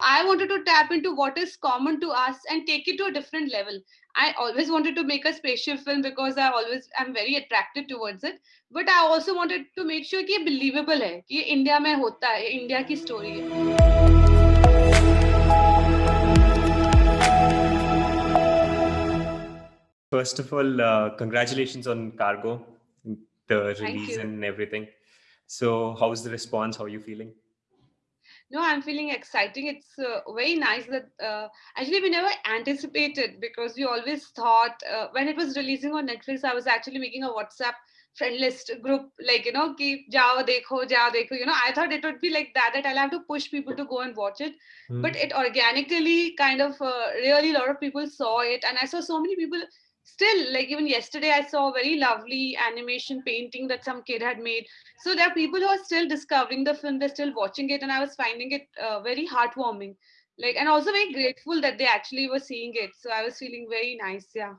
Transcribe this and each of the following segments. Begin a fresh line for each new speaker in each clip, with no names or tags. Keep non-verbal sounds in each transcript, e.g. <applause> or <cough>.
I wanted to tap into what is common to us and take it to a different level. I always wanted to make a spaceship film because I always am very attracted towards it. But I also wanted to make sure कि ये believable है कि ये India में होता है India की story है
First of all, uh, congratulations on Cargo, the release and everything. So, how's the response? How are you feeling?
No i'm feeling exciting it's uh, very nice that uh, actually we never anticipated because we always thought uh, when it was releasing on netflix i was actually making a whatsapp friend list group like you know keep jao dekho jao dekho you know i thought it would be like that that i'll have to push people to go and watch it mm. but it organically kind of uh, really a lot of people saw it and i saw so many people still like even yesterday i saw a very lovely animation painting that some kid had made. So there are people who are still discovering the film they're still watching it and i was finding it uh, very heartwarming. Like and also very grateful that they actually were seeing it. So i was feeling very nice yeah.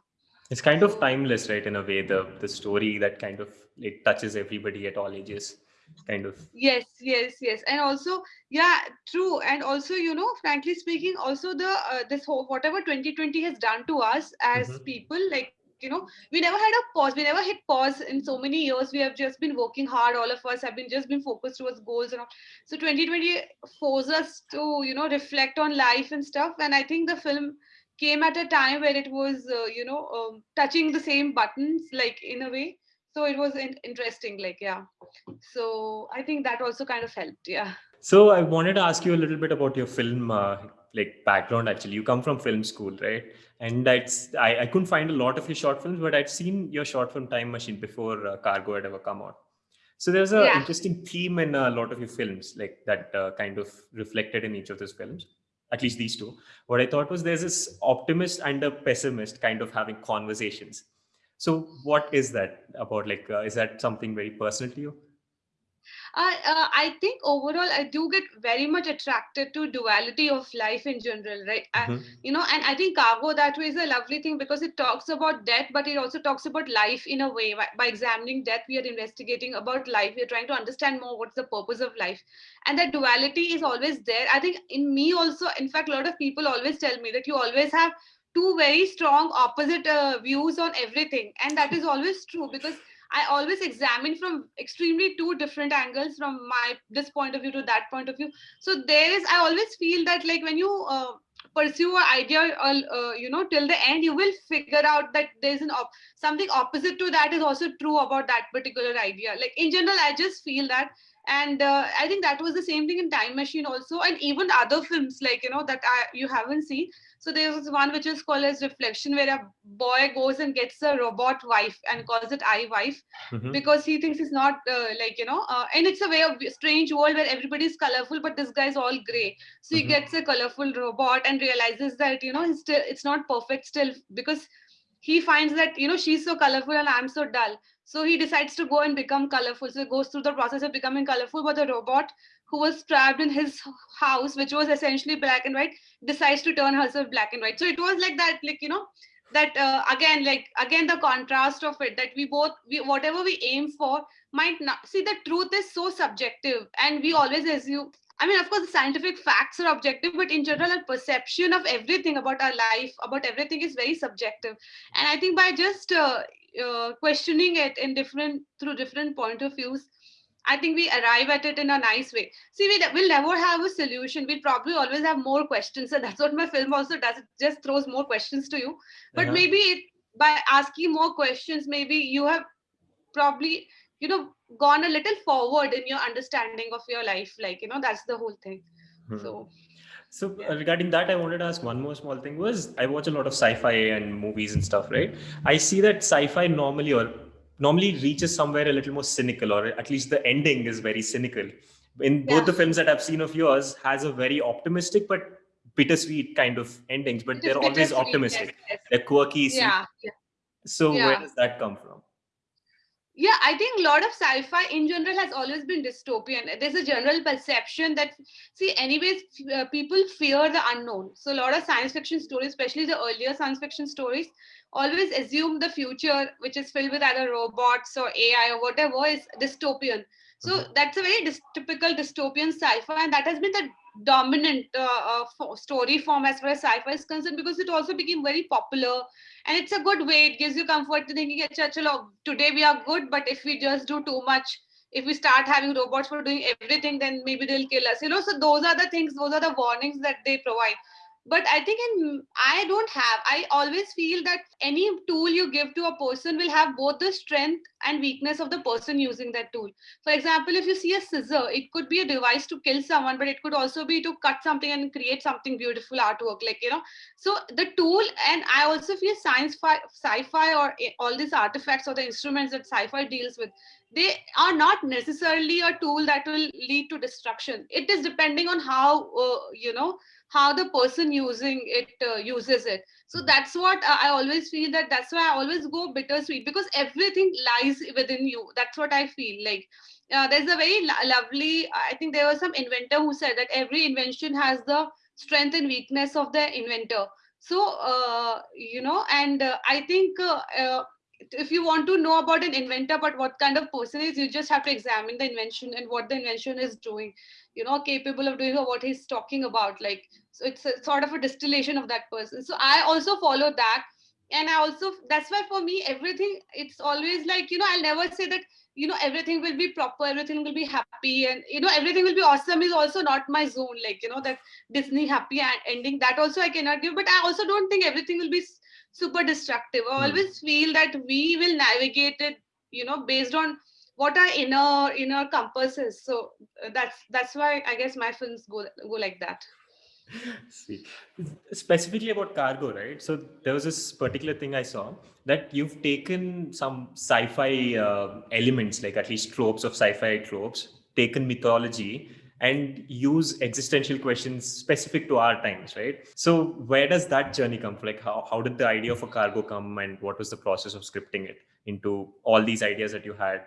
It's kind of timeless right in a way the the story that kind of it touches everybody at all ages kind of.
Yes yes yes. And also yeah true. And also you know frankly speaking also the uh, this whole whatever 2020 has done to us as mm-hmm. people like you know we never had a pause. We never hit pause in so many years. We have just been working hard. All of us have been just been focused towards goals and all. So 2020 forced us to you know reflect on life and stuff. And i think the film came at a time where it was uh, you know um, touching the same buttons like in a way so it was in- interesting like yeah. So i think that also kind of helped yeah.
So i wanted to ask you a little bit about your film uh, like background actually. You come from film school right? And that's I, I couldn't find a lot of your short films but i'd seen your short film time machine before uh, cargo had ever come out. So there's an yeah. interesting theme in a lot of your films like that uh, kind of reflected in each of those films at least these two. What i thought was there's this optimist and a pessimist kind of having conversations so what is that about? Like, uh, is that something very personal to you?
I uh, I think overall I do get very much attracted to duality of life in general, right? Mm-hmm. I, you know, and I think cargo that way is a lovely thing because it talks about death, but it also talks about life in a way. By, by examining death, we are investigating about life. We are trying to understand more what's the purpose of life, and that duality is always there. I think in me also, in fact, a lot of people always tell me that you always have two very strong opposite uh, views on everything. And that is always true because i always examine from extremely two different angles from my this point of view to that point of view. So there is i always feel that like when you uh, pursue an idea uh, uh, you know till the end you will figure out that there's an op- something opposite to that is also true about that particular idea. Like in general i just feel that. And uh, i think that was the same thing in time machine also and even other films like you know that I, you haven't seen so there was one which is called as reflection, where a boy goes and gets a robot wife and calls it I wife mm-hmm. because he thinks he's not uh, like you know, uh, and it's a way of strange world where everybody's colorful, but this guy's all gray. So he mm-hmm. gets a colorful robot and realizes that you know it's still it's not perfect still because he finds that you know she's so colorful and I'm so dull. So he decides to go and become colorful. So he goes through the process of becoming colorful, but the robot who was trapped in his house, which was essentially black and white, decides to turn herself black and white. So it was like that, like, you know, that uh, again, like, again, the contrast of it that we both, we, whatever we aim for might not see the truth is so subjective. And we always assume, I mean, of course, the scientific facts are objective, but in general, our perception of everything about our life, about everything is very subjective. And I think by just uh, uh, questioning it in different, through different point of views, I think we arrive at it in a nice way. See, we will never have a solution. We'll probably always have more questions. And <laughs> that's what my film also does. It just throws more questions to you. But uh-huh. maybe it, by asking more questions, maybe you have probably, you know, gone a little forward in your understanding of your life. Like, you know, that's the whole thing. Hmm. So
so uh, regarding that, I wanted to ask one more small thing was I watch a lot of sci-fi and movies and stuff, right? I see that sci-fi normally or normally reaches somewhere a little more cynical or at least the ending is very cynical in both yeah. the films that i've seen of yours has a very optimistic but bittersweet kind of endings but they're always optimistic yes, yes. they're quirky
yeah, yeah.
so yeah. where does that come from
yeah i think a lot of sci-fi in general has always been dystopian. There's a general perception that see anyways uh, people fear the unknown. So a lot of science fiction stories especially the earlier science fiction stories always assume the future which is filled with either robots or ai or whatever is dystopian So mm-hmm. that's a very dis- typical dystopian sci-fi, and that has been the dominant uh, uh, story form as far as sci-fi is concerned because it also became very popular and it's a good way it gives you comfort to thinking chalo today we are good but if we just do too much if we start having robots for doing everything then maybe they'll kill us you know so those are the things those are the warnings that they provide but i think in i don't have i always feel that any tool you give to a person will have both the strength and weakness of the person using that tool. For example if you see a scissor it could be a device to kill someone but it could also be to cut something and create something beautiful artwork like you know. So the tool and i also feel science fi- sci-fi or eh, all these artifacts or the instruments that sci-fi deals with they are not necessarily a tool that will lead to destruction. It is depending on how uh, you know how the person using it uh, uses it. So mm-hmm. that's what uh, i always feel that that's why i always go bittersweet because everything lies within you. That's what i feel like uh, there's a very lo- lovely i think there was some inventor who said that every invention has the strength and weakness of the inventor. So uh, you know and uh, i think uh, if you want to know about an inventor but what kind of person is you just have to examine the invention and what the invention is doing you know capable of doing or what he's talking about. Like so it's a, sort of a distillation of that person. So i also follow that. And i also that's why for me everything it's always like you know i'll never say that you know everything will be proper everything will be happy and you know everything will be awesome is also not my zone. Like you know that disney happy ending that also i cannot give. But i also don't think everything will be super destructive i hmm. always feel that we will navigate it you know based on what our inner inner compass is so uh, that's that's why i guess my films go go like that
See, specifically about cargo, right? So there was this particular thing I saw that you've taken some sci-fi uh, elements, like at least tropes of sci-fi tropes, taken mythology, and use existential questions specific to our times right? So where does that journey come from? Like how, how did the idea of a cargo come and what was the process of scripting it into all these ideas that you had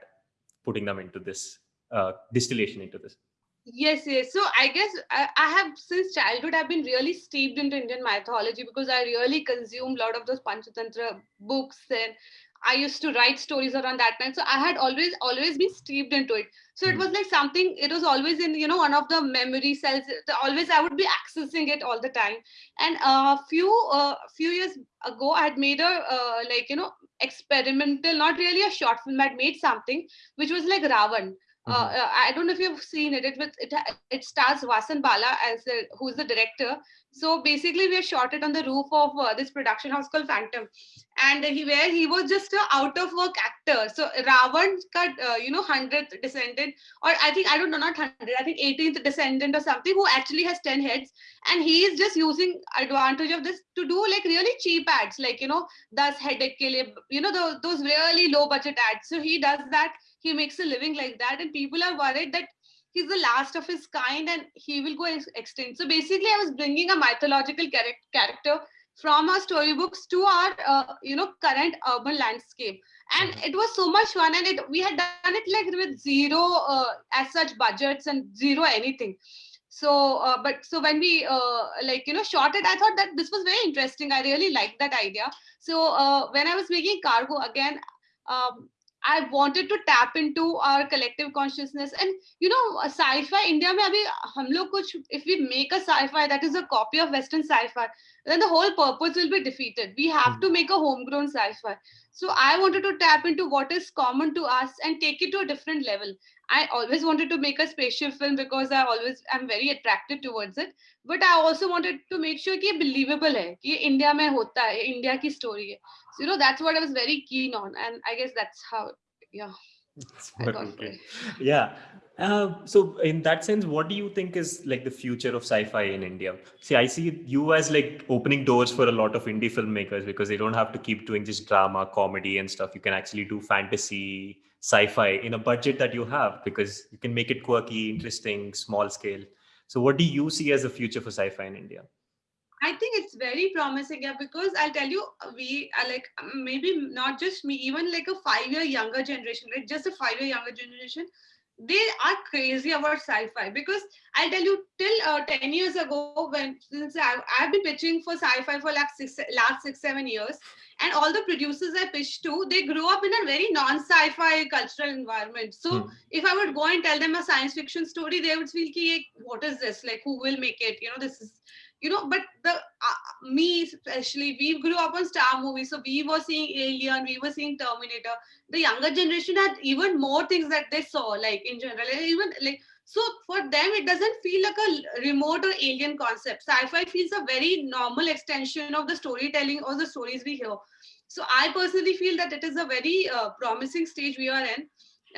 putting them into this uh, distillation into this?
Yes yes. So i guess I, I, have since childhood i've been really steeped into indian mythology because i really consume a lot of those panchatantra books and I used to write stories around that time. So I had always, always been steeped into it. So it hmm. was like something, it was always in, you know, one of the memory cells. Always I would be accessing it all the time. And a uh, few, uh, few years ago, I had made a, uh, like, you know, experimental, not really a short film, I had made something which was like Ravan. Uh, mm-hmm. Uh, I don't know if you've seen it. It it, it stars Vasan Bala as the, who's the director. So basically, we shot it on the roof of uh, this production house called Phantom, and he where he was just a out of work actor. So Ravan cut, uh, you know, hundredth descendant, or I think I don't know, not hundred, I think 18th descendant or something, who actually has 10 heads, and he is just using advantage of this to do like really cheap ads, like you know, does headache you know, those, those really low budget ads. So he does that he makes a living like that and people are worried that he's the last of his kind and he will go extinct. So basically i was bringing a mythological character from our storybooks to our uh, you know current urban landscape. And mm-hmm. it was so much fun and it we had done it like with zero uh, as such budgets and zero anything. So uh, but so when we uh, like you know shot it i thought that this was very interesting. I really liked that idea. So uh, when i was making cargo again um, I wanted to tap into our collective consciousness. And you know, uh, sci-fi India mein abhi hum log kuch, if we make a sci-fi that is a copy of Western sci-fi, then the whole purpose will be defeated. We have to hmm. make a homegrown sci-fi. So I wanted to tap into what is common to us and take it to a different level. I always wanted to make a spaceship film because I always am very attracted towards it. But I also wanted to make sure कि believable है कि India में होता है India की story है. So you know that's what I was very keen on, and I guess that's how yeah.
okay. Yeah. Uh, so in that sense, what do you think is like the future of sci-fi in India? See, I see you as like opening doors for a lot of indie filmmakers because they don't have to keep doing just drama, comedy, and stuff. You can actually do fantasy, sci-fi in a budget that you have because you can make it quirky, interesting, small scale. So, what do you see as the future for sci-fi in India?
I think it's very promising, yeah, because I'll tell you, uh, we are like maybe not just me, even like a five year younger generation, right? Just a five year younger generation. They are crazy about sci-fi because I'll tell you till uh, 10 years ago when since I've, I've been pitching for sci-fi for like six, last six seven years and all the producers I pitched to they grew up in a very non-sci-fi cultural environment. So hmm. if I would go and tell them a science fiction story they would feel ki, what is this? Like who will make it? You know this is you know but the uh, me especially we grew up on star movies so we were seeing alien we were seeing terminator. The younger generation had even more things that they saw like in general even like so for them it doesn't feel like a remote or alien concept. Sci-fi feels a very normal extension of the storytelling or the stories we hear. So i personally feel that it is a very uh, promising stage we are in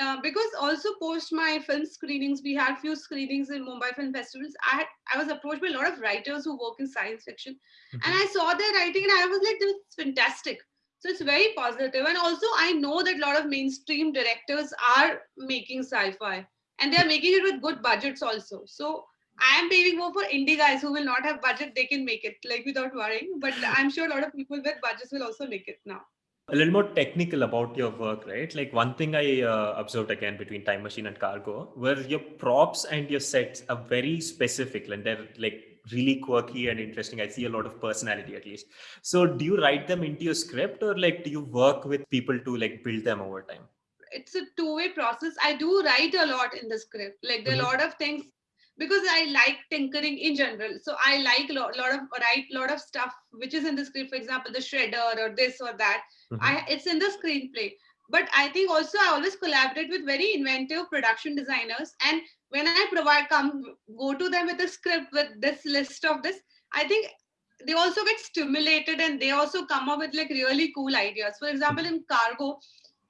uh, because also post my film screenings, we had few screenings in Mumbai Film Festivals. I had, I was approached by a lot of writers who work in science fiction, mm-hmm. and I saw their writing, and I was like, "This is fantastic." So it's very positive, and also I know that a lot of mainstream directors are making sci-fi, and they are making it with good budgets also. So I am paving more for indie guys who will not have budget; they can make it like without worrying. But I'm sure a lot of people with budgets will also make it now
a little more technical about your work, right? Like one thing I uh, observed again between Time Machine and Cargo, where your props and your sets are very specific and they're like really quirky and interesting. I see a lot of personality at least. So do you write them into your script or like do you work with people to like build them over time?
It's a two-way process. I do write a lot in the script. Like there are mm-hmm. a lot of things because I like tinkering in general. So I like a lot, lot of write a lot of stuff which is in the script. For example, the shredder or this or that mm-hmm. I, it's in the screenplay but i think also i always collaborate with very inventive production designers and when i provide come go to them with a script with this list of this i think they also get stimulated and they also come up with like really cool ideas for example in cargo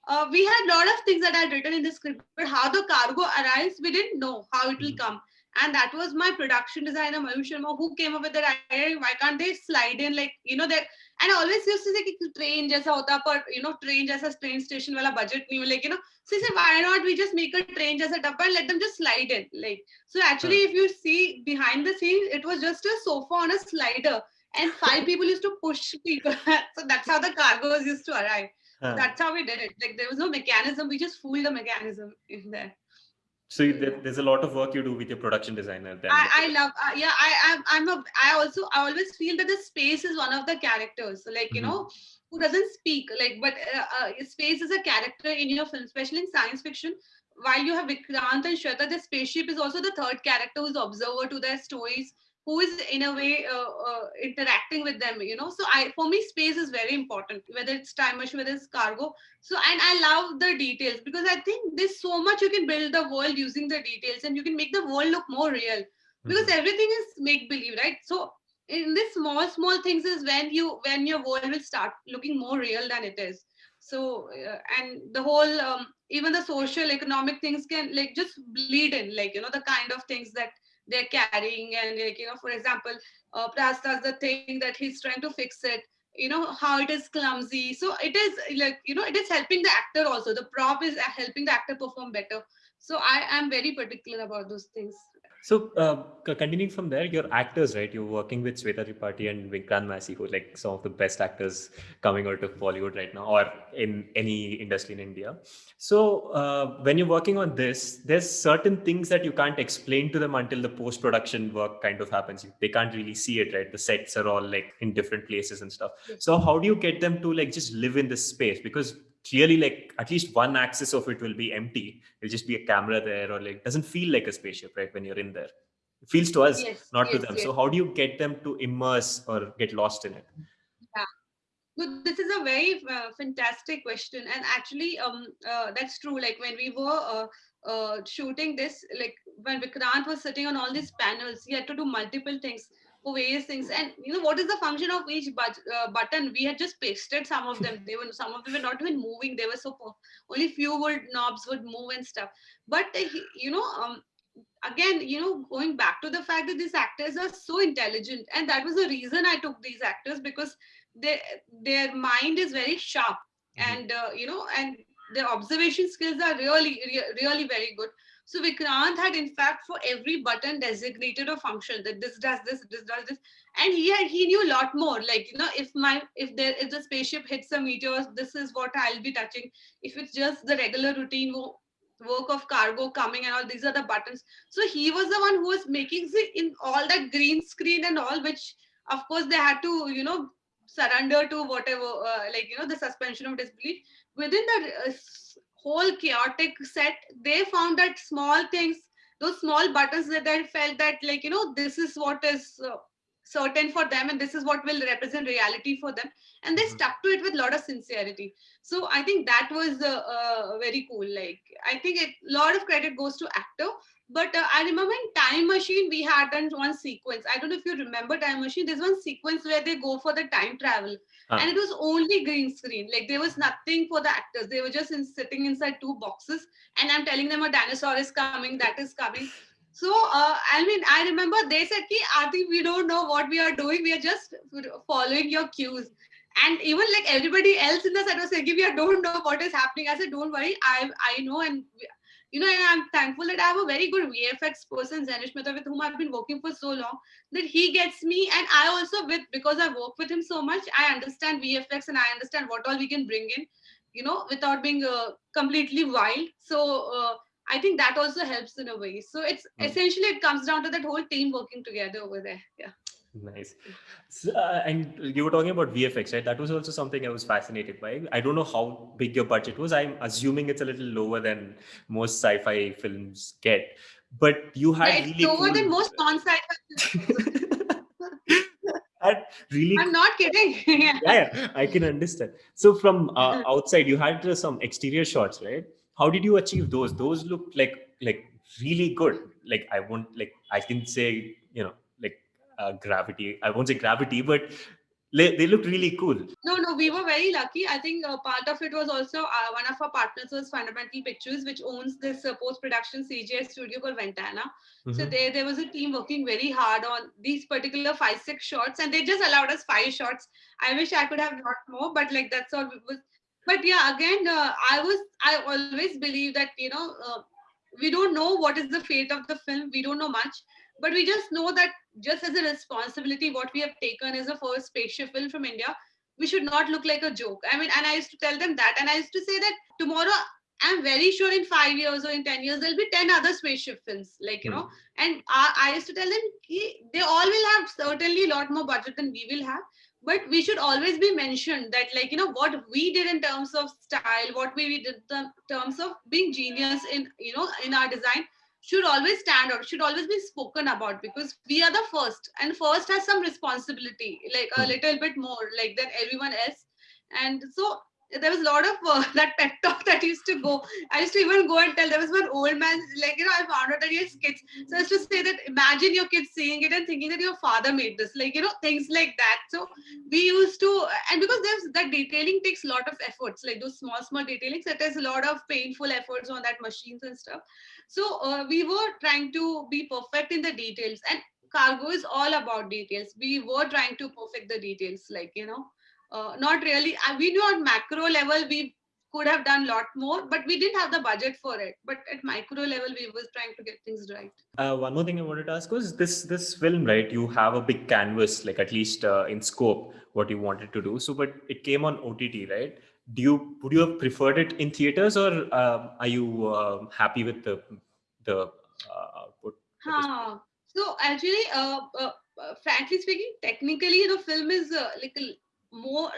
uh, we had a lot of things that i had written in the script but how the cargo arrives we didn't know how it will mm-hmm. come and that was my production designer Mayur Sharma who came up with that idea why can't they slide in like you know that and I always used to say कि train जैसा होता पर you know train जैसा train station वाला budget नहीं like you know so he said why not we just make a train जैसा डब्बा and let them just slide in like so actually if you see behind the scenes it was just a sofa on a slider and five people <laughs> used to push people <laughs> so that's how the cargoes used to arrive so that's how we did it like there was no mechanism we just fooled the mechanism in there
so there's a lot of work you do with your production designer then.
I, I love uh, yeah i i'm i'm a i also i always feel that the space is one of the characters. So like you mm-hmm. know who doesn't speak like but uh, uh, space is a character in your film especially in science fiction. While you have vikrant and shweta the spaceship is also the third character who's observer to their stories who is in a way uh, uh, interacting with them you know? So i for me space is very important whether it's time machine whether it's cargo. So and i love the details because i think there's so much you can build the world using the details and you can make the world look more real because mm-hmm. everything is make believe right? So in this small small things is when you when your world will start looking more real than it is. So uh, and the whole um, even the social economic things can like just bleed in like you know the kind of things that they're carrying and like you know for example uh, Prahastha's the thing that he's trying to fix it. You know how it is clumsy. So it is like you know it is helping the actor also. The prop is helping the actor perform better. So i am very particular about those things
so, uh, continuing from there, your actors, right? You're working with Shweta Tripathi and Vikrant Massey, who are like some of the best actors coming out of Bollywood right now, or in any industry in India. So, uh, when you're working on this, there's certain things that you can't explain to them until the post production work kind of happens. They can't really see it, right? The sets are all like in different places and stuff. So, how do you get them to like just live in this space? Because clearly like at least one axis of it will be empty. It'll just be a camera there or like doesn't feel like a spaceship right when you're in there. It feels to us yes, not yes, to them. yes. so how do you get them to immerse or get lost in it?
Yeah. So this is a very uh, fantastic question. And actually um uh, that's true. Like when we were uh, uh, shooting this like when vikrant was sitting on all these panels he had to do multiple things for various things. And you know what is the function of each but, uh, button? We had just pasted some of them. They were some of them were not even moving. They were so only few would knobs would move and stuff. But uh, you know, um, again, you know, going back to the fact that these actors are so intelligent, and that was the reason I took these actors because they their mind is very sharp, mm-hmm. and uh, you know, and their observation skills are really, really very good. So Vikrant had in fact for every button designated a function that this does this, this does this. And he had he knew a lot more. Like, you know, if my if there if the spaceship hits a meteor, this is what I'll be touching. If it's just the regular routine, work of cargo coming and all these are the buttons so he was the one who was making the in all that green screen and all which of course they had to you know surrender to whatever uh, like you know the suspension of disbelief within the uh, whole chaotic set they found that small things those small buttons that they felt that like you know this is what is uh, certain for them and this is what will represent reality for them. And they mm-hmm. stuck to it with a lot of sincerity. So i think that was uh, uh, very cool. Like i think a lot of credit goes to actor. But uh, i remember in time machine we had done one sequence. I don't know if you remember time machine. There's one sequence where they go for the time travel huh. and it was only green screen like there was nothing for the actors they were just in, sitting inside two boxes and i'm telling them a dinosaur is coming that is coming so, uh, I mean, I remember they said, Ki, Aarti, we don't know what we are doing. We are just following your cues. And even like everybody else in the set was saying, we don't know what is happening. I said, don't worry, I, I know. And, you know, and I'm thankful that I have a very good VFX person, Zanish Mehta, with whom I've been working for so long, that he gets me. And I also, with because I work with him so much, I understand VFX and I understand what all we can bring in, you know, without being uh, completely wild. So, uh, I think that also helps in a way. So it's mm. essentially it comes down to that whole team working together over there. Yeah.
Nice. So, uh, and you were talking about VFX, right? That was also something I was fascinated by. I don't know how big your budget was. I'm assuming it's a little lower than most sci-fi films get. But you had
yeah, it's
really
lower cool... than most non-sci-fi <laughs>
really
i'm not kidding <laughs>
yeah. yeah, i can understand so from uh, <laughs> outside you had uh, some exterior shots right how did you achieve those those look like like really good like i won't like i can say you know uh, gravity. I won't say gravity but they look really cool.
No no we were very lucky. I think uh, part of it was also uh, one of our partners was fundamental pictures which owns this uh, post production cgi studio called ventana. Mm-hmm. so there there was a team working very hard on these particular five six shots and they just allowed us five shots. I wish i could have got more but like that's all was. But yeah again uh, i was i always believe that you know uh, we don't know what is the fate of the film. We don't know much but we just know that just as a responsibility what we have taken as a first spaceship film from india. We should not look like a joke. I mean and i used to tell them that. And i used to say that tomorrow i'm very sure in five years or in 10 years there'll be 10 other spaceship films like you mm. know. And I, I used to tell them they all will have certainly a lot more budget than we will have. But we should always be mentioned that like you know what we did in terms of style what we did in terms of being genius in you know in our design should always stand out should always be spoken about because we are the first and first has some responsibility like a hmm. little bit more like than everyone else and so there was a lot of uh, <laughs> that pep talk that used to go. I used to even go and tell there was one old man, like, you know, I found out that he has kids. So I used to say that imagine your kids seeing it and thinking that your father made this, like, you know, things like that. So we used to, and because there's that detailing takes a lot of efforts, like those small, small detailings, that there's a lot of painful efforts on that machines and stuff. So uh, we were trying to be perfect in the details. And cargo is all about details. We were trying to perfect the details, like, you know uh, not really. Uh, we knew on macro level we could have done a lot more, but we didn't have the budget for it. But at micro level, we was trying to get things right.
Uh, one more thing I wanted to ask was this this film, right? You have a big canvas, like at least uh, in scope, what you wanted to do. So, but it came on OTT, right? Do you would you have preferred it in theaters, or um, are you uh, happy with the the output?
Huh. So actually, frankly speaking, technically the film is like a more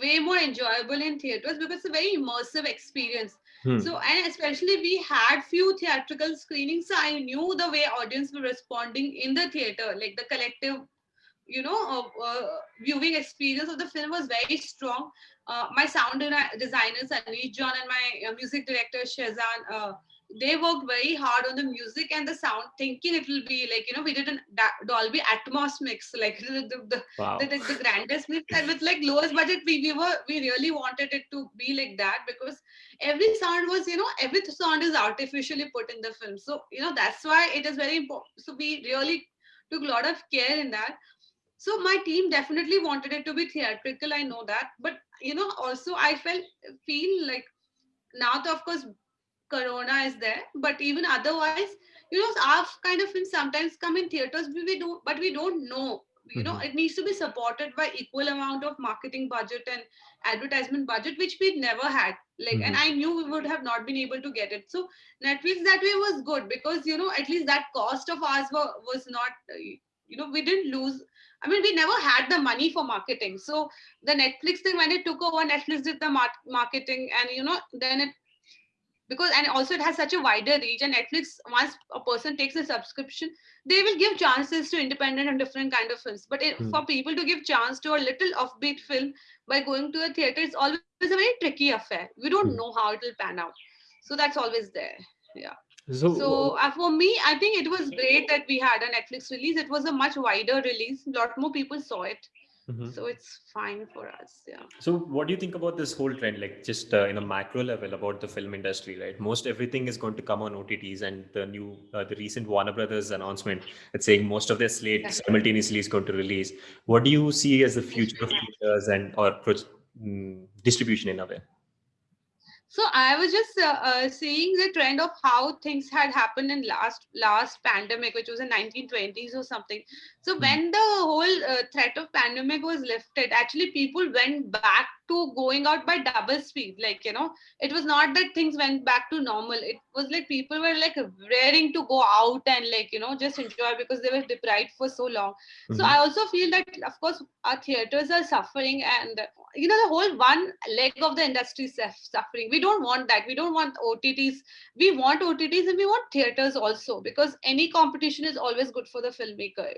way more enjoyable in theaters because it's a very immersive experience hmm. so and especially we had few theatrical screenings so i knew the way audience were responding in the theater like the collective you know uh, uh, viewing experience of the film was very strong uh, my sound designer Anish John and my uh, music director Shazan uh, they worked very hard on the music and the sound, thinking it will be like you know we did a Dolby Atmos mix, like <laughs> the the, the, wow. the, the, the, grandest mix, and with like lowest budget, we, we were we really wanted it to be like that because every sound was you know every sound is artificially put in the film, so you know that's why it is very important. So we really took a lot of care in that. So my team definitely wanted it to be theatrical. I know that, but you know also I felt feel like now, of course, corona is there but even otherwise you know our kind of films sometimes come in theaters we, we do but we don't know you know mm-hmm. it needs to be supported by equal amount of marketing budget and advertisement budget which we never had like mm-hmm. and i knew we would have not been able to get it so netflix that way was good because you know at least that cost of ours were, was not you know we didn't lose i mean we never had the money for marketing so the netflix thing when it took over netflix did the marketing and you know then it because and also it has such a wider reach and netflix once a person takes a subscription they will give chances to independent and different kind of films. But it, mm. for people to give chance to a little offbeat film by going to a theater it's always a very tricky affair. We don't mm. know how it will pan out. So that's always there. Yeah. So, so uh, for me i think it was great that we had a netflix release. It was a much wider release. A lot more people saw it Mm-hmm. So it's fine for us. Yeah.
So what do you think about this whole trend, like just uh, in a macro level about the film industry, right? Most everything is going to come on OTTs, and the new, uh, the recent Warner Brothers announcement that's saying most of their slate yeah. simultaneously is going to release. What do you see as the future of theaters and or um, distribution in a way?
So i was just uh, uh, seeing the trend of how things had happened in last last pandemic which was in 1920s or something so hmm. when the whole uh, threat of pandemic was lifted actually people went back to going out by double speed like you know it was not that things went back to normal it was like people were like raring to go out and like you know just enjoy because they were deprived for so long mm-hmm. so i also feel that of course our theaters are suffering and you know the whole one leg of the industry is suffering we don't want that. We don't want otts we want otts and we want theaters also because any competition is always good for the filmmaker.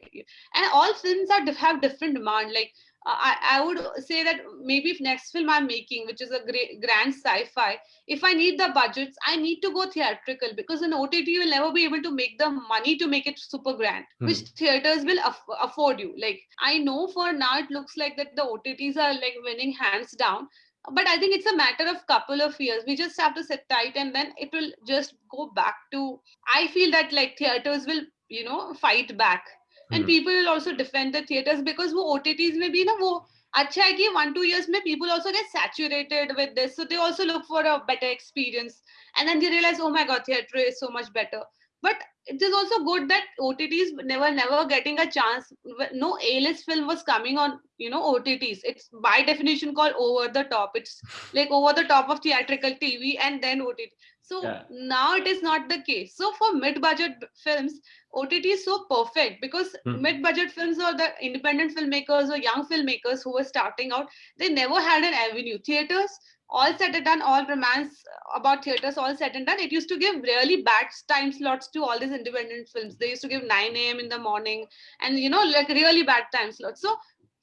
And all films are have different demand. Like I, I would say that maybe if next film I'm making, which is a great grand sci-fi, if I need the budgets, I need to go theatrical because an OTT will never be able to make the money to make it super grand, hmm. which theaters will aff- afford you. Like I know for now it looks like that the OTTs are like winning hands down, but I think it's a matter of couple of years. We just have to sit tight and then it will just go back to. I feel that like theaters will you know fight back and hmm. people will also defend the theaters because वो OTTs में भी ना वो अच्छा है कि one two years में people also get saturated with this so they also look for a better experience and then they realize oh my god theater is so much better but it is also good that OTTs never never getting a chance. No A-list film was coming on, you know, OTTs. It's by definition called over the top. It's like over the top of theatrical TV and then OTT. So yeah. now it is not the case. So for mid-budget films, OTT is so perfect because hmm. mid-budget films or the independent filmmakers or young filmmakers who were starting out, they never had an avenue. Theaters all said and done, all romance about theaters, all said and done, it used to give really bad time slots to all these independent films. They used to give 9 a.m. in the morning and, you know, like really bad time slots. So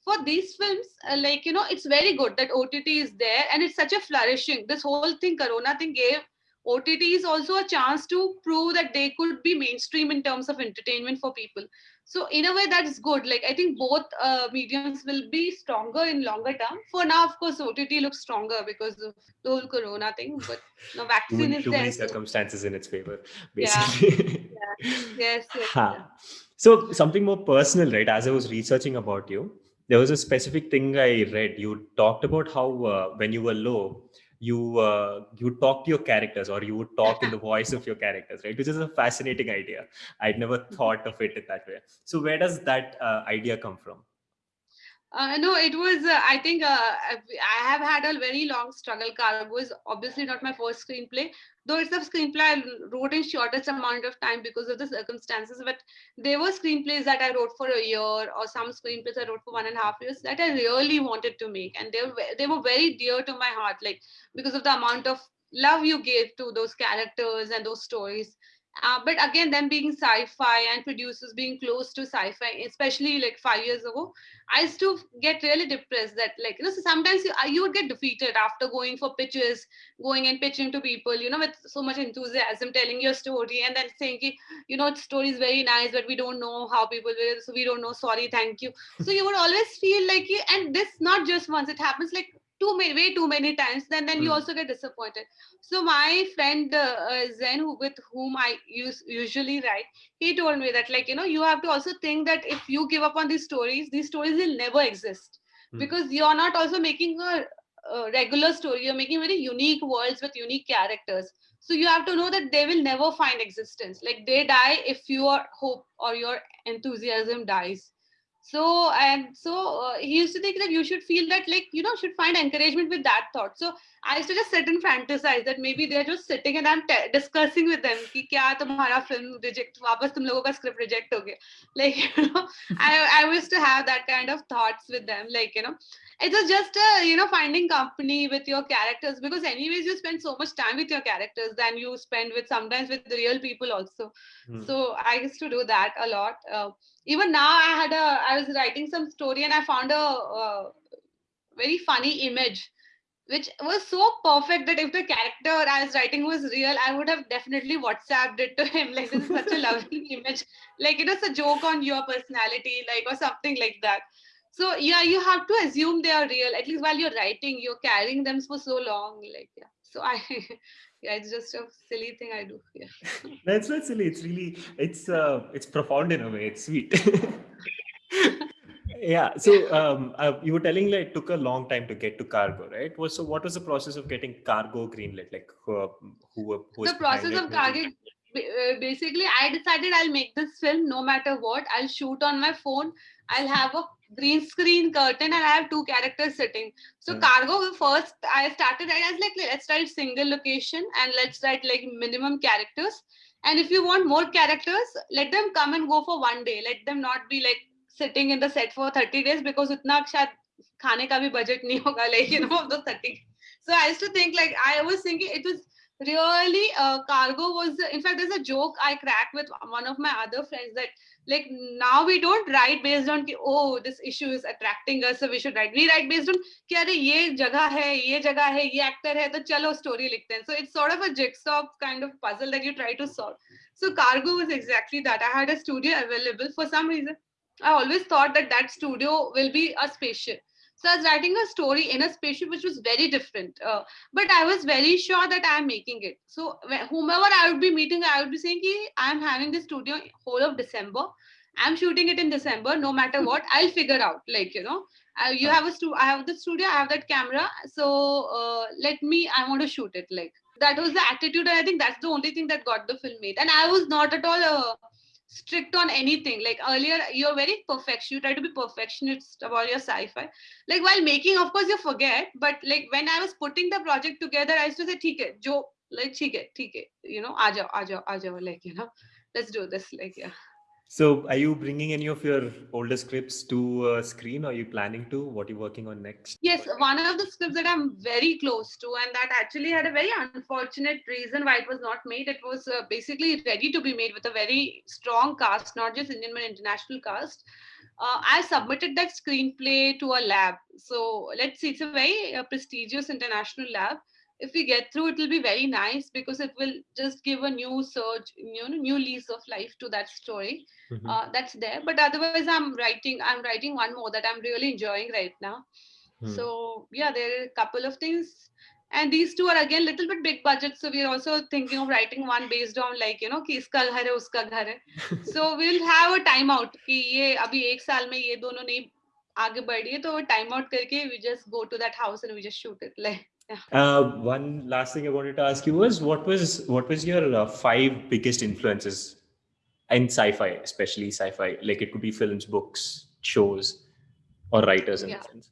for these films, uh, like, you know, it's very good that OTT is there and it's such a flourishing. This whole thing, Corona thing gave OTT is also a chance to prove that they could be mainstream in terms of entertainment for people so in a way that's good. Like i think both uh, mediums will be stronger in longer term. For now of course ott looks stronger because of the whole corona thing but the <laughs> vaccine is
too
there.
many circumstances in its favor basically.
Yeah. <laughs> yeah. yes, yes yeah.
so something more personal right? As i was researching about you there was a specific thing i read. You talked about how uh, when you were low you uh, you talk to your characters or you would talk in the <laughs> voice of your characters right? Which is a fascinating idea. I'd never <laughs> thought of it in that way. So where does that uh, idea come from
uh, no, it was. Uh, I think uh, I have had a very long struggle. Cargo is obviously not my first screenplay, though it's a screenplay I wrote in shortest amount of time because of the circumstances. But there were screenplays that I wrote for a year, or some screenplays I wrote for one and a half years that I really wanted to make, and they were they were very dear to my heart, like because of the amount of love you gave to those characters and those stories uh, but again, them being sci-fi and producers being close to sci-fi, especially like five years ago, I used to get really depressed. That like you know, so sometimes you, uh, you would get defeated after going for pitches, going and pitching to people, you know, with so much enthusiasm, telling your story, and then saying, you know, story is very nice, but we don't know how people will, so we don't know. Sorry, thank you. So you would always feel like, you and this not just once, it happens like too many way too many times then then mm. you hmm. also get disappointed so my friend uh, uh, zen who, with whom i use, usually write he told me that like you know you have to also think that if you give up on these stories these stories will never exist mm. because you're not also making a, a regular story you're making very unique worlds with unique characters so you have to know that they will never find existence like they die if your hope or your enthusiasm dies so and so uh, he used to think that you should feel that like you know should find encouragement with that thought. So i used to just sit and fantasize that maybe they're just sitting and i'm discussing with them ki kya tumhara film reject tum logo ka script reject ho like <laughs> you know i i used to have that kind of thoughts with them like you know it was just a, you know finding company with your characters because anyways you spend so much time with your characters than you spend with sometimes with the real people also mm. so i used to do that a lot uh, even now i had a i was writing some story and i found a, a very funny image which was so perfect that if the character I was writing was real, I would have definitely WhatsApped it to him. Like this is such a lovely <laughs> image. Like it was a joke on your personality, like or something like that so yeah you have to assume they are real at least while you're writing you're carrying them for so long like yeah. So i <laughs> yeah it's just a silly thing i do yeah. <laughs>
That's not silly it's really it's uh it's profound in a way it's sweet. <laughs> Yeah so um uh, you were telling like it took a long time to get to cargo right? Was so what was the process of getting cargo greenlit like who who,
who the process of cargo uh, basically i decided i'll make this film no matter what i'll shoot on my phone I'll have a green screen curtain and I have two characters sitting. So hmm. cargo first, I started I was like, let's write single location and let's write like minimum characters. And if you want more characters, let them come and go for one day. Let them not be like sitting in the set for 30 days because utna shayad khane ka bhi budget nahi hoga like, you know, of the 30. So I used to think like, I was thinking it was really uh, cargo was in fact there's a joke i cracked with one of my other friends that like now we don't write based on ki, oh this issue is attracting us so we should write. We write based on ki, Are, ye jagah hai ye jagah hai ye actor hai to chalo story likhte so it's sort of a jigsaw kind of puzzle that you try to solve. So cargo was exactly that. I had a studio available for some reason. I always thought that that studio will be a spaceship so I was writing a story in a spaceship which was very different. Uh, but I was very sure that I'm making it. So whomever I would be meeting, I would be saying, I'm having this studio whole of December. I'm shooting it in December, no matter <laughs> what, I'll figure out. Like, you know, uh, you have a stu I have the studio, I have that camera. So uh, let me, I want to shoot it. Like that was the attitude. And I think that's the only thing that got the film made. And I was not at all uh, strict on anything. Like earlier you're very perfect you try to be perfectionist about your sci-fi. Like while making of course you forget but like when i was putting the project together i used to say theek hai jo like theek hai you know aa jao aa jao aa jao like you know let's do this like yeah
so are you bringing any of your older scripts to uh, screen? Are you planning to? What are you working on next?
Yes, one of the scripts that I'm very close to and that actually had a very unfortunate reason why it was not made. It was uh, basically ready to be made with a very strong cast, not just Indian but international cast. Uh, I submitted that screenplay to a lab. So let's see, it's a very uh, prestigious international lab if we get through it will be very nice because it will just give a new surge you know new lease of life to that story mm-hmm. uh, that's there but otherwise i'm writing i'm writing one more that i'm really enjoying right now mm. so yeah there are a couple of things and these two are again little bit big budget so we're also thinking of writing one based on like you know कि इसका घर है उसका घर है <laughs> so we'll have a time out कि ये अभी एक साल में ये दोनों नहीं आगे बढ़ी है तो टाइम आउट करके we just go to that house and we just shoot it like
uh, one last thing I wanted to ask you was what was what was your uh, five biggest influences in sci-fi, especially sci-fi? Like it could be films, books, shows, or writers in yeah. sense.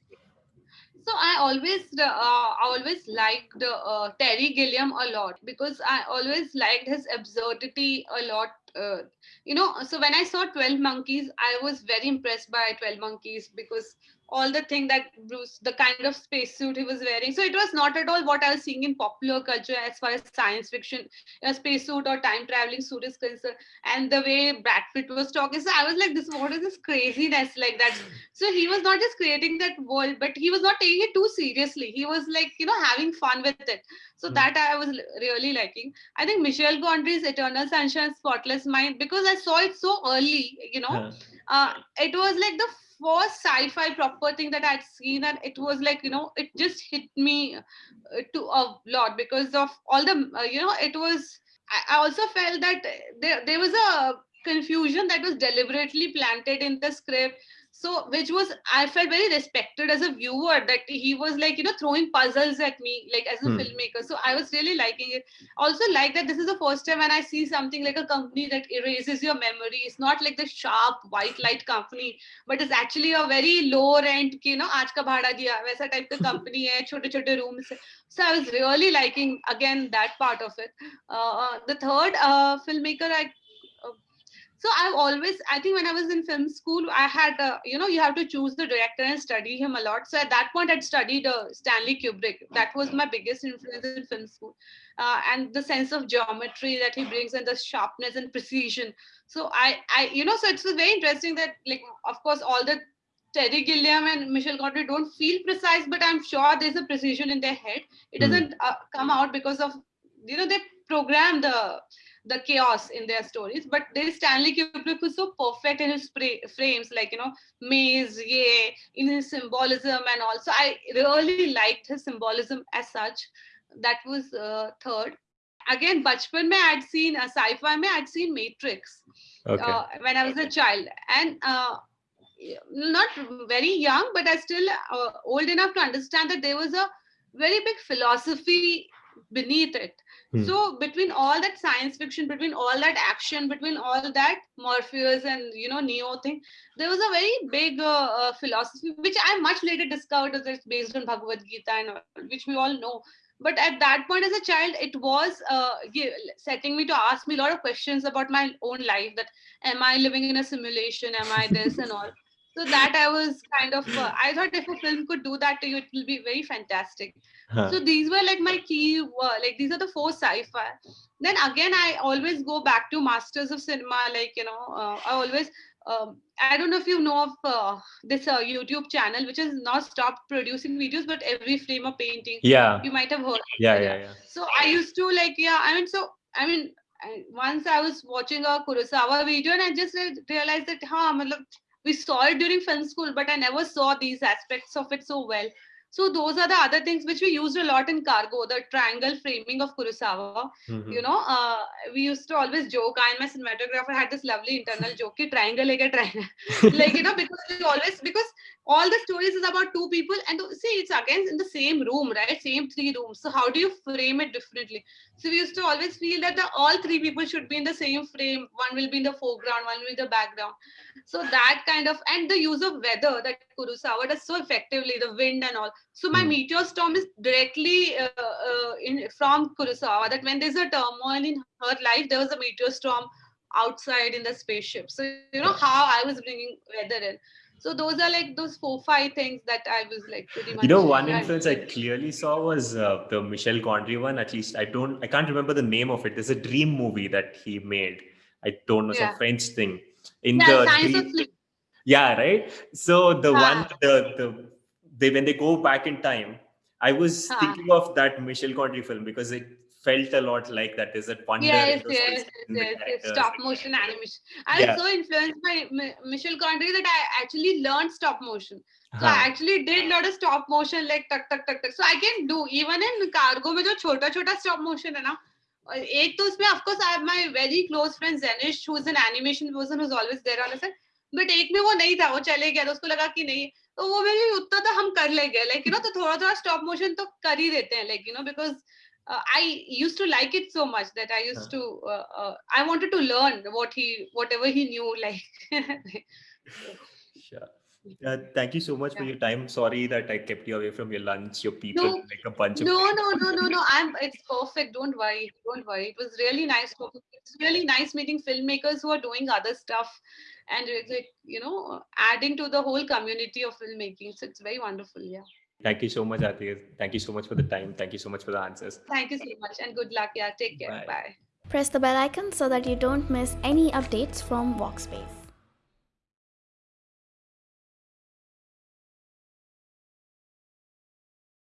So I always uh, I always liked uh, Terry Gilliam a lot because I always liked his absurdity a lot. Uh, you know, so when I saw Twelve Monkeys, I was very impressed by Twelve Monkeys because all the thing that Bruce, the kind of spacesuit he was wearing. So it was not at all what I was seeing in popular culture as far as science fiction, a spacesuit or time traveling suit is concerned. And the way Brad Pitt was talking, so I was like, this, what is this craziness like that? So he was not just creating that world, but he was not taking it too seriously. He was like, you know, having fun with it. So mm. that I was really liking. I think Michel Gondry's Eternal Sunshine, Spotless Mind, because I saw it so early, you know, uh, it was like the first sci-fi proper thing that I'd seen, and it was like you know, it just hit me uh, to a lot because of all the uh, you know, it was. I, I also felt that there there was a confusion that was deliberately planted in the script so which was i felt very respected as a viewer that he was like you know throwing puzzles at me like as a hmm. filmmaker. So i was really liking it. Also like that this is the first time when i see something like a company that erases your memory. It's not like the sharp white light company but it's actually a very low rent you know aaj ka bhada diya waisa type of <laughs> company hai chote chote rooms so i was really liking again that part of it. Uh, uh the third uh, filmmaker i so i've always i think when i was in film school i had uh, you know you have to choose the director and study him a lot so at that point i'd studied uh, stanley kubrick that was my biggest influence in film school uh, and the sense of geometry that he brings and the sharpness and precision so i i you know so it's very interesting that like of course all the Terry Gilliam and Michel Gondry don't feel precise, but I'm sure there's a precision in their head. It hmm. doesn't uh, come out because of, you know, they program the the chaos in their stories. But this Stanley Kubrick was so perfect in his frames, like you know, maze, yeah, in his symbolism and also I really liked his symbolism as such. That was uh, third. Again, bachpan mein I'd seen a uh, sci-fi mein I'd seen Matrix okay. uh, when I was a child, and uh, not very young, but I still uh, old enough to understand that there was a very big philosophy beneath it Hmm. So between all that science fiction, between all that action, between all that Morpheus and you know Neo thing, there was a very big uh, uh, philosophy which I much later discovered that it's based on Bhagavad Gita and which we all know. But at that point, as a child, it was uh, setting me to ask me a lot of questions about my own life. That am I living in a simulation? Am I this and all? <laughs> so that i was kind of uh, <clears throat> i thought if a film could do that to you it will be very fantastic huh. so these were like my key uh, like these are the four sci-fi then again i always go back to masters of cinema like you know uh, i always um, I don't know if you know of uh, this uh, YouTube channel, which has not stopped producing videos, but every frame of painting.
Yeah.
You might have heard.
Yeah, yeah, yeah.
So I used to like, yeah. I mean, so I mean, I, once I was watching a Kurosawa video, and I just realized that, huh, we saw it during film school, but I never saw these aspects of it so well. So those are the other things which we used a lot in cargo, the triangle framing of Kurosawa. Mm-hmm. You know, uh, we used to always joke. I and my cinematographer had this lovely internal joke, triangle like a triangle. <laughs> like, you know, because we always, because all the stories is about two people and see, it's again in the same room, right? Same three rooms. So how do you frame it differently? So we used to always feel that the, all three people should be in the same frame. One will be in the foreground, one will be in the background. So that kind of, and the use of weather that Kurosawa does so effectively, the wind and all. So my mm. meteor storm is directly uh, uh, in from Kurosawa. That when there's a turmoil in her life, there was a meteor storm outside in the spaceship. So you know how I was bringing weather in. So those are like those four five things that I was like pretty much.
You know, one influence I clearly saw was uh, the Michel Gondry one. At least I don't, I can't remember the name of it. There's a dream movie that he made. I don't know yeah. some French thing in yeah, the dream, yeah right so the huh. one the the they when they go back in time i was huh. thinking of that michel gondry film because it felt a lot like that is it wonder
yes yes yes, yes, stop motion animation i yeah. was so influenced by michel gondry that i actually learned stop motion so I actually did lot of stop motion like tuck tuck tuck tuck. So I can do even in cargo में जो छोटा छोटा stop motion है ना एक तो उसमें of course I have my very close friend Zenish who is an animation person who's always there on set but एक में वो नहीं था वो चले गया तो उसको लगा कि नहीं तो वो मेरे उतना तो हम कर लेंगे लाइक यू नो तो थोड़ा थोड़ा स्टॉप मोशन तो कर ही देते हैं like you know because I used to like it so much that I used to uh, uh, I wanted to learn what he whatever he knew <laughs> like.
sure. Uh, thank you so much yeah. for your time. Sorry that I kept you away from your lunch, your people, no, like a bunch
no,
of.
No, no, no, no, no. I'm. It's perfect. Don't worry. Don't worry. It was really nice. It's really nice meeting filmmakers who are doing other stuff, and like you know, adding to the whole community of filmmaking. So it's very wonderful. Yeah.
Thank you so much, Atiya. Thank you so much for the time. Thank you so much for the answers.
Thank you so much, and good luck. Yeah. Take care. Bye. Bye.
Press the bell icon so that you don't miss any updates from Workspace.